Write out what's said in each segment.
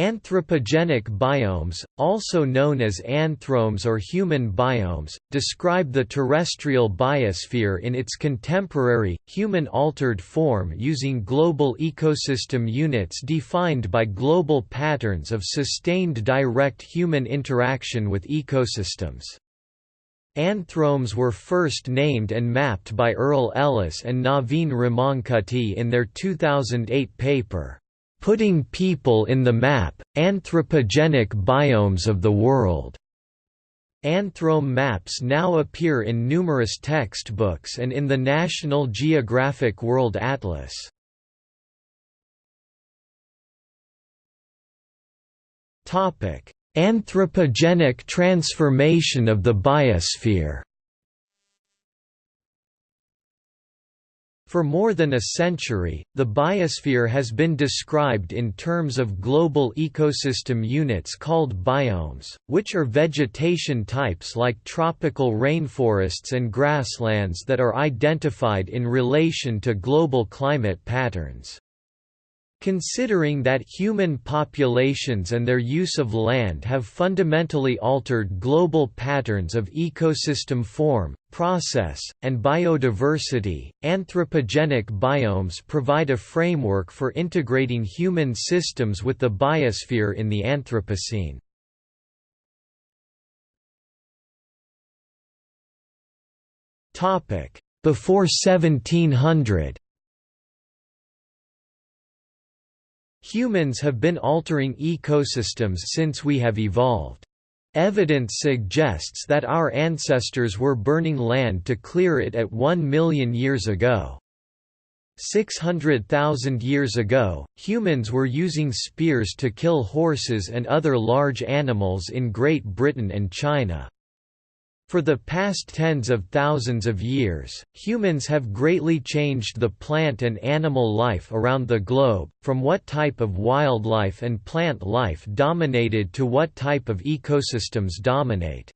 Anthropogenic biomes, also known as anthromes or human biomes, describe the terrestrial biosphere in its contemporary, human-altered form using global ecosystem units defined by global patterns of sustained direct human interaction with ecosystems. Anthromes were first named and mapped by Erle Ellis and Navin Ramankutty in their 2008 paper, Putting People in the Map, Anthropogenic Biomes of the World. Anthrome maps now appear in numerous textbooks and in the National Geographic World Atlas. Anthropogenic transformation of the biosphere For more than a century, the biosphere has been described in terms of global ecosystem units called biomes, which are vegetation types like tropical rainforests and grasslands that are identified in relation to global climate patterns. Considering that human populations and their use of land have fundamentally altered global patterns of ecosystem form, process, and biodiversity, anthropogenic biomes provide a framework for integrating human systems with the biosphere in the Anthropocene. Before 1700 Humans have been altering ecosystems since we have evolved. Evidence suggests that our ancestors were burning land to clear it at 1 million years ago. 600,000 years ago, humans were using spears to kill horses and other large animals in Great Britain and China. For the past tens of thousands of years, humans have greatly changed the plant and animal life around the globe, from what type of wildlife and plant life dominated to what type of ecosystems dominate.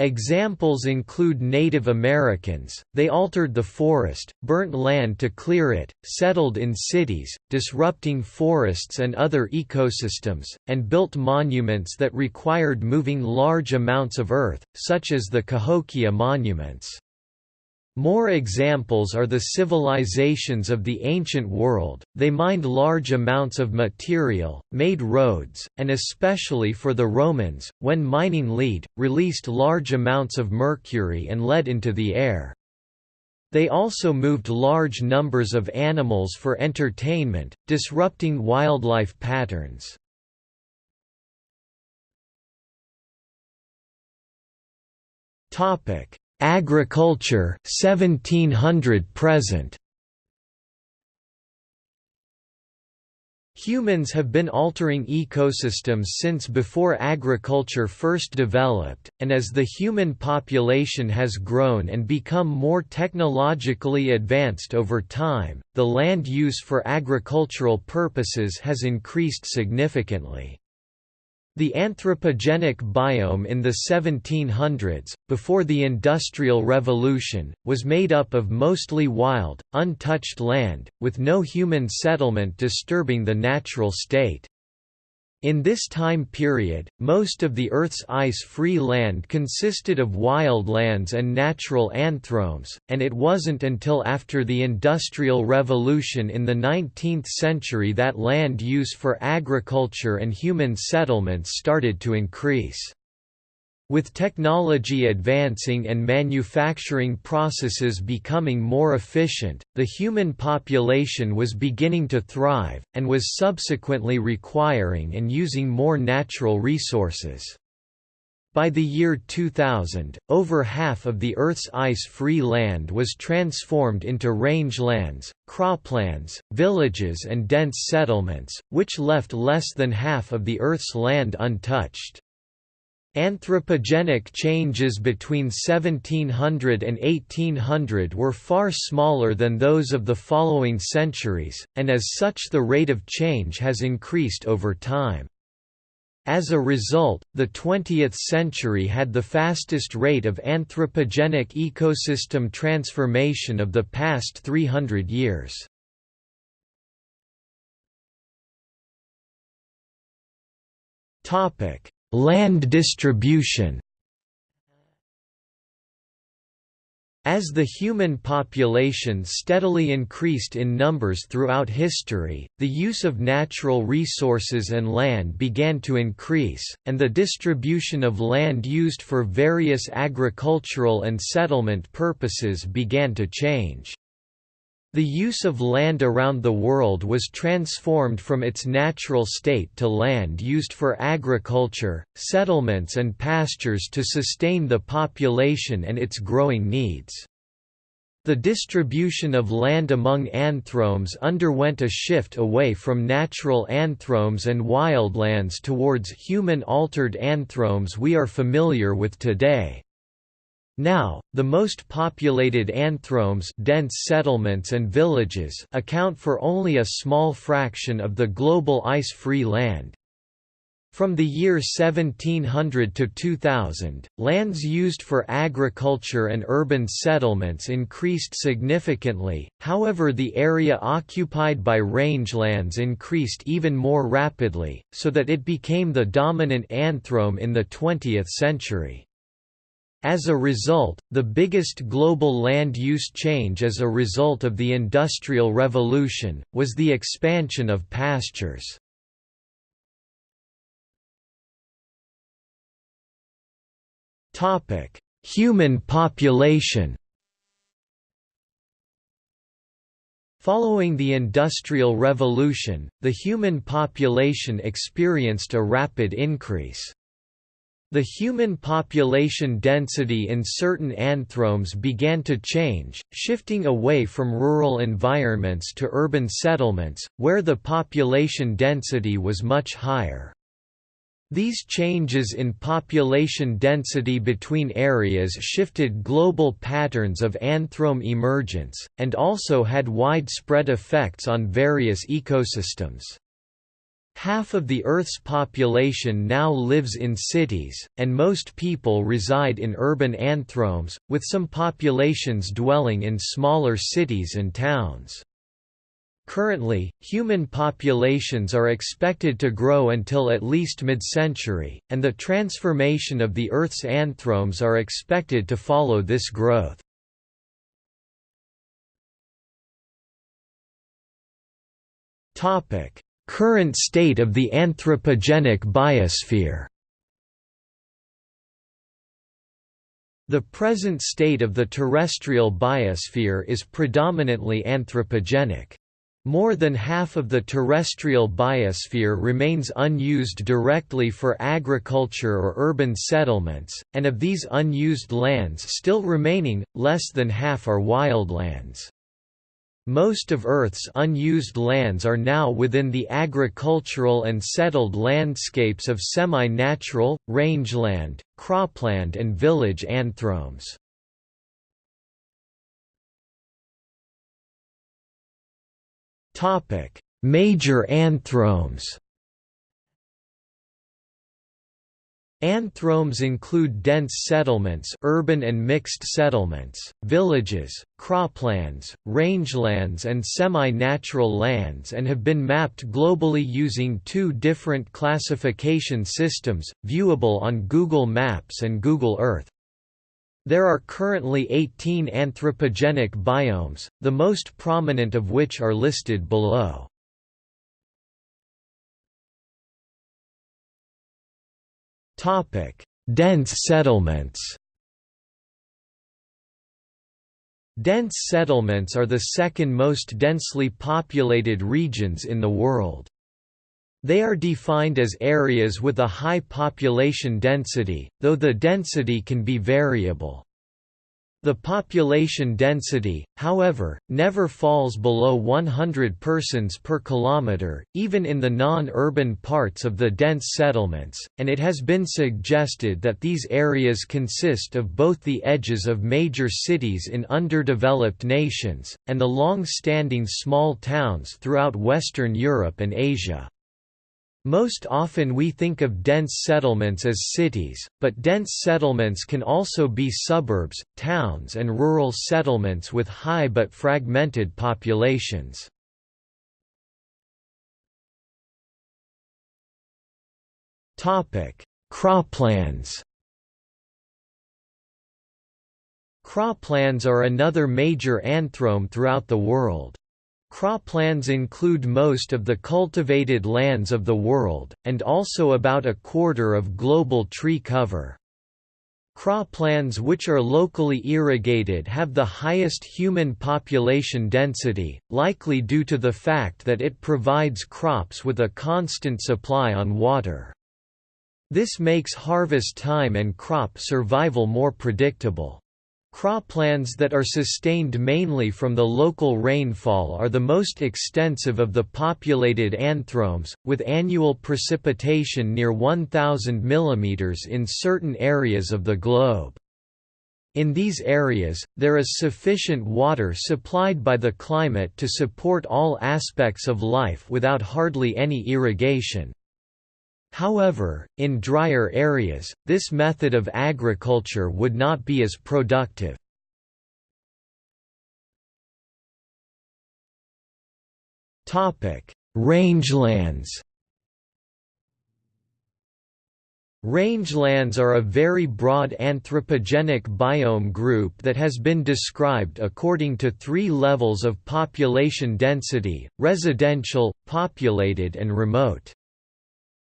Examples include Native Americans, they altered the forest, burnt land to clear it, settled in cities, disrupting forests and other ecosystems, and built monuments that required moving large amounts of earth, such as the Cahokia monuments. More examples are the civilizations of the ancient world, they mined large amounts of material, made roads, and especially for the Romans, when mining lead, released large amounts of mercury and lead into the air. They also moved large numbers of animals for entertainment, disrupting wildlife patterns. Topic: Agriculture 1700 present Humans have been altering ecosystems since before agriculture first developed, and as the human population has grown and become more technologically advanced over time, the land use for agricultural purposes has increased significantly. The anthropogenic biome in the 1700s, before the Industrial Revolution, was made up of mostly wild, untouched land, with no human settlement disturbing the natural state. In this time period, most of the Earth's ice-free land consisted of wildlands and natural anthromes, and it wasn't until after the Industrial Revolution in the 19th century that land use for agriculture and human settlements started to increase. With technology advancing and manufacturing processes becoming more efficient, the human population was beginning to thrive, and was subsequently requiring and using more natural resources. By the year 2000, over half of the Earth's ice-free land was transformed into rangelands, croplands, villages and dense settlements, which left less than half of the Earth's land untouched. Anthropogenic changes between 1700 and 1800 were far smaller than those of the following centuries, and as such the rate of change has increased over time. As a result, the 20th century had the fastest rate of anthropogenic ecosystem transformation of the past 300 years. Land distribution As the human population steadily increased in numbers throughout history, the use of natural resources and land began to increase, and the distribution of land used for various agricultural and settlement purposes began to change. The use of land around the world was transformed from its natural state to land used for agriculture, settlements and pastures to sustain the population and its growing needs. The distribution of land among anthromes underwent a shift away from natural anthromes and wildlands towards human-altered anthromes we are familiar with today. Now, the most populated anthromes dense settlements and villages account for only a small fraction of the global ice-free land. From the year 1700 to 2000, lands used for agriculture and urban settlements increased significantly, however the area occupied by rangelands increased even more rapidly, so that it became the dominant anthrome in the 20th century. As a result, the biggest global land use change as a result of the Industrial Revolution, was the expansion of pastures. Human population Following the Industrial Revolution, the human population experienced a rapid increase. The human population density in certain anthromes began to change, shifting away from rural environments to urban settlements, where the population density was much higher. These changes in population density between areas shifted global patterns of anthrome emergence, and also had widespread effects on various ecosystems. Half of the Earth's population now lives in cities, and most people reside in urban anthromes, with some populations dwelling in smaller cities and towns. Currently, human populations are expected to grow until at least mid-century, and the transformation of the Earth's anthromes are expected to follow this growth. Topic: Current state of the anthropogenic biosphere The present state of the terrestrial biosphere is predominantly anthropogenic. More than half of the terrestrial biosphere remains unused directly for agriculture or urban settlements, and of these unused lands still remaining, less than half are wildlands. Most of Earth's unused lands are now within the agricultural and settled landscapes of semi-natural, rangeland, cropland and village anthromes. Major anthromes Anthromes include dense settlements urban and mixed settlements, villages, croplands, rangelands and semi-natural lands and have been mapped globally using two different classification systems, viewable on Google Maps and Google Earth. There are currently 18 anthropogenic biomes, the most prominent of which are listed below. Dense settlements. Dense settlements are the second most densely populated regions in the world. They are defined as areas with a high population density, though the density can be variable. The population density, however, never falls below 100 persons per kilometre, even in the non-urban parts of the dense settlements, and it has been suggested that these areas consist of both the edges of major cities in underdeveloped nations, and the long-standing small towns throughout Western Europe and Asia. Most often we think of dense settlements as cities, but dense settlements can also be suburbs, towns and rural settlements with high but fragmented populations. Croplands Croplands are another major anthrome throughout the world. Croplands include most of the cultivated lands of the world, and also about a quarter of global tree cover. Croplands which are locally irrigated have the highest human population density, likely due to the fact that it provides crops with a constant supply on water. This makes harvest time and crop survival more predictable. Croplands that are sustained mainly from the local rainfall are the most extensive of the populated anthromes, with annual precipitation near 1,000 mm in certain areas of the globe. In these areas, there is sufficient water supplied by the climate to support all aspects of life without hardly any irrigation. However, in drier areas, this method of agriculture would not be as productive. Rangelands Rangelands are a very broad anthropogenic biome group that has been described according to three levels of population density, residential, populated and remote.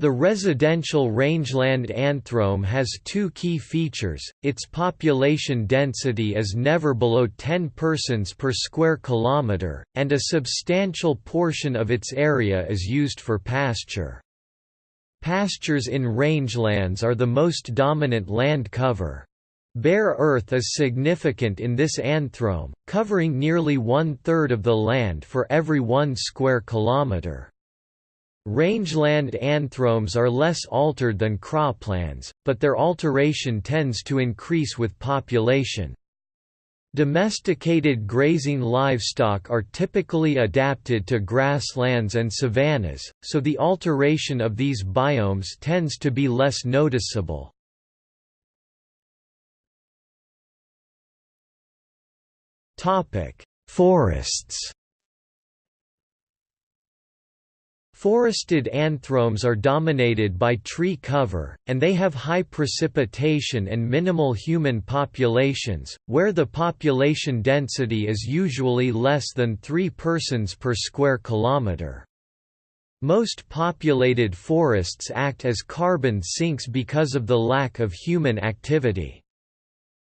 The residential rangeland anthrome has two key features, its population density is never below 10 persons per square kilometre, and a substantial portion of its area is used for pasture. Pastures in rangelands are the most dominant land cover. Bare earth is significant in this anthrome, covering nearly one-third of the land for every one square kilometre. Rangeland anthromes are less altered than croplands, but their alteration tends to increase with population. Domesticated grazing livestock are typically adapted to grasslands and savannas, so the alteration of these biomes tends to be less noticeable. Forests Forested anthromes are dominated by tree cover, and they have high precipitation and minimal human populations, where the population density is usually less than 3 persons per square kilometre. Most populated forests act as carbon sinks because of the lack of human activity.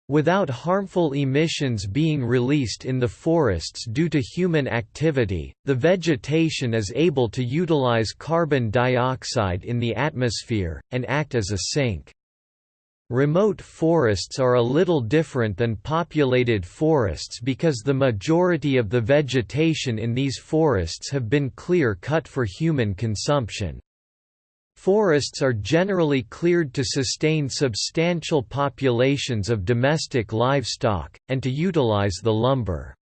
Without harmful emissions being released in the forests due to human activity, the vegetation is able to utilize carbon dioxide in the atmosphere, and act as a sink. Remote forests are a little different than populated forests because the majority of the vegetation in these forests have been clear-cut for human consumption. Forests are generally cleared to sustain substantial populations of domestic livestock, and to utilize the lumber.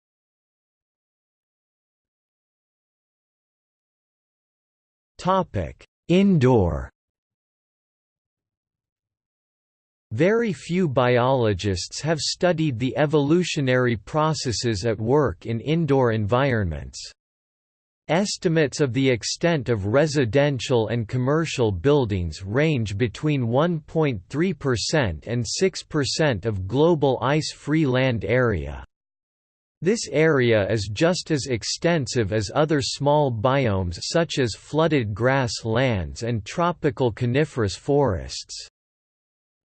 Indoor Very few biologists have studied the evolutionary processes at work in indoor environments. Estimates of the extent of residential and commercial buildings range between 1.3% and 6% of global ice-free land area. This area is just as extensive as other small biomes such as flooded grass lands and tropical coniferous forests.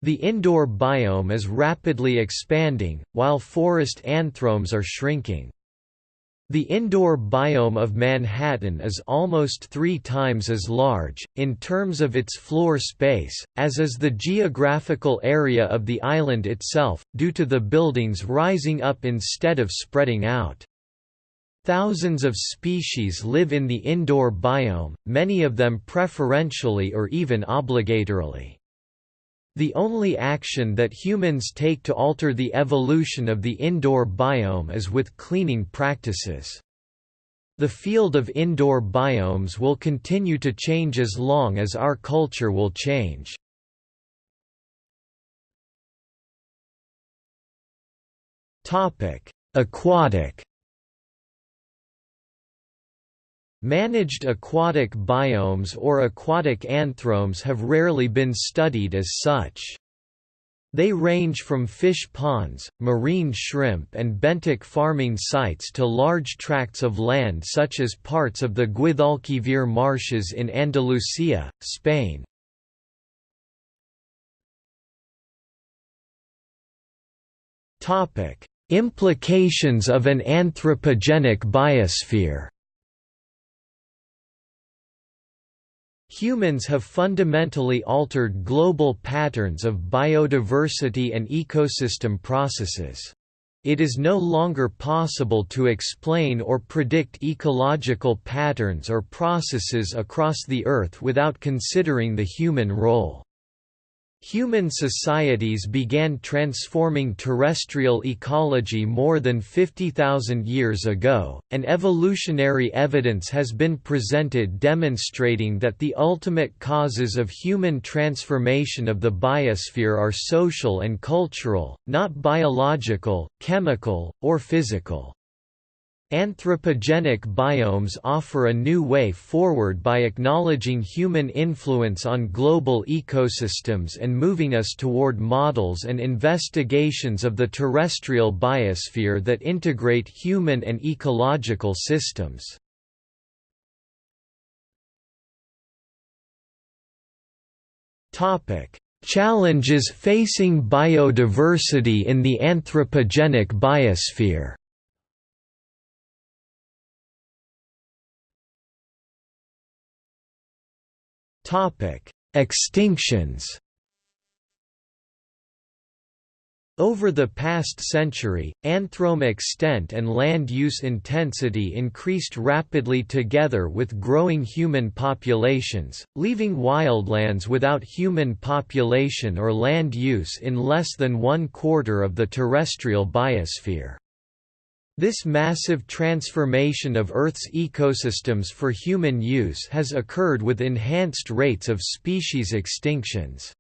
The indoor biome is rapidly expanding, while forest anthromes are shrinking. The indoor biome of Manhattan is almost three times as large, in terms of its floor space, as is the geographical area of the island itself, due to the buildings rising up instead of spreading out. Thousands of species live in the indoor biome, many of them preferentially or even obligatorily. The only action that humans take to alter the evolution of the indoor biome is with cleaning practices. The field of indoor biomes will continue to change as long as our culture will change. Aquatic Managed aquatic biomes or aquatic anthromes have rarely been studied as such. They range from fish ponds, marine shrimp and benthic farming sites to large tracts of land such as parts of the Guadalquivir marshes in Andalusia, Spain. Implications of an anthropogenic biosphere Humans have fundamentally altered global patterns of biodiversity and ecosystem processes. It is no longer possible to explain or predict ecological patterns or processes across the Earth without considering the human role. Human societies began transforming terrestrial ecology more than 50,000 years ago, and evolutionary evidence has been presented demonstrating that the ultimate causes of human transformation of the biosphere are social and cultural, not biological, chemical, or physical. Anthropogenic biomes offer a new way forward by acknowledging human influence on global ecosystems and moving us toward models and investigations of the terrestrial biosphere that integrate human and ecological systems. Challenges facing biodiversity in the anthropogenic biosphere Extinctions. Over the past century, anthrome extent and land use intensity increased rapidly together with growing human populations, leaving wildlands without human population or land use in less than one quarter of the terrestrial biosphere. This massive transformation of Earth's ecosystems for human use has occurred with enhanced rates of species extinctions.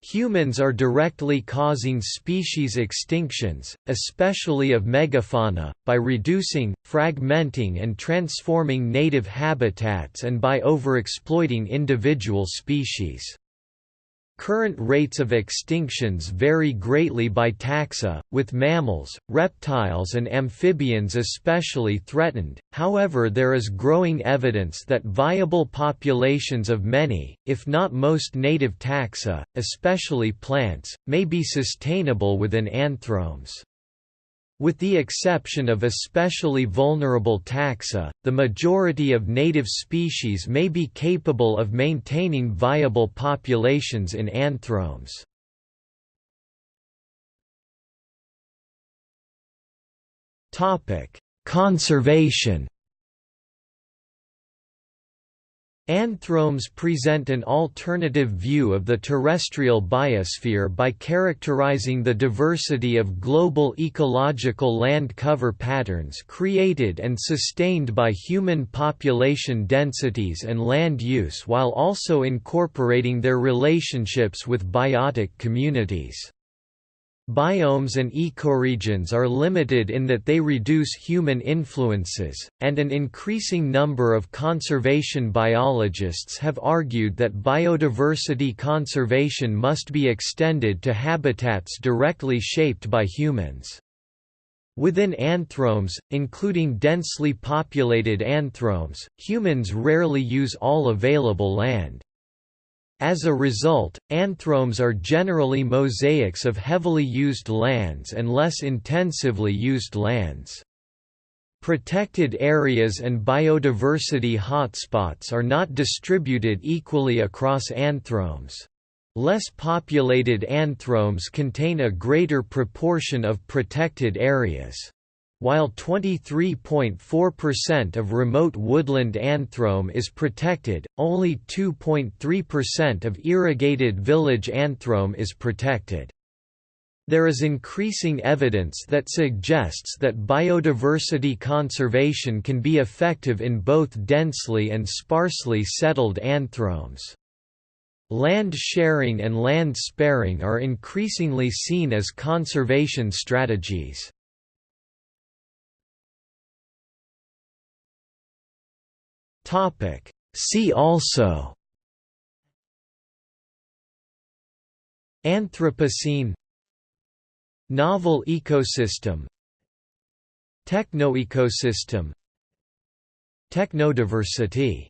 Humans are directly causing species extinctions, especially of megafauna, by reducing, fragmenting and transforming native habitats and by overexploiting individual species. Current rates of extinctions vary greatly by taxa, with mammals, reptiles and amphibians especially threatened, however there is growing evidence that viable populations of many, if not most native taxa, especially plants, may be sustainable within anthromes. With the exception of especially vulnerable taxa, the majority of native species may be capable of maintaining viable populations in anthromes. Conservation Anthromes present an alternative view of the terrestrial biosphere by characterizing the diversity of global ecological land cover patterns created and sustained by human population densities and land use while also incorporating their relationships with biotic communities. Biomes and ecoregions are limited in that they reduce human influences, and an increasing number of conservation biologists have argued that biodiversity conservation must be extended to habitats directly shaped by humans. Within anthromes, including densely populated anthromes, humans rarely use all available land. As a result, anthromes are generally mosaics of heavily used lands and less intensively used lands. Protected areas and biodiversity hotspots are not distributed equally across anthromes. Less populated anthromes contain a greater proportion of protected areas. While 23.4% of remote woodland anthrome is protected, only 2.3% of irrigated village anthrome is protected. There is increasing evidence that suggests that biodiversity conservation can be effective in both densely and sparsely settled anthromes. Land sharing and land sparing are increasingly seen as conservation strategies. See also Anthropocene Novel ecosystem Technoecosystem Technodiversity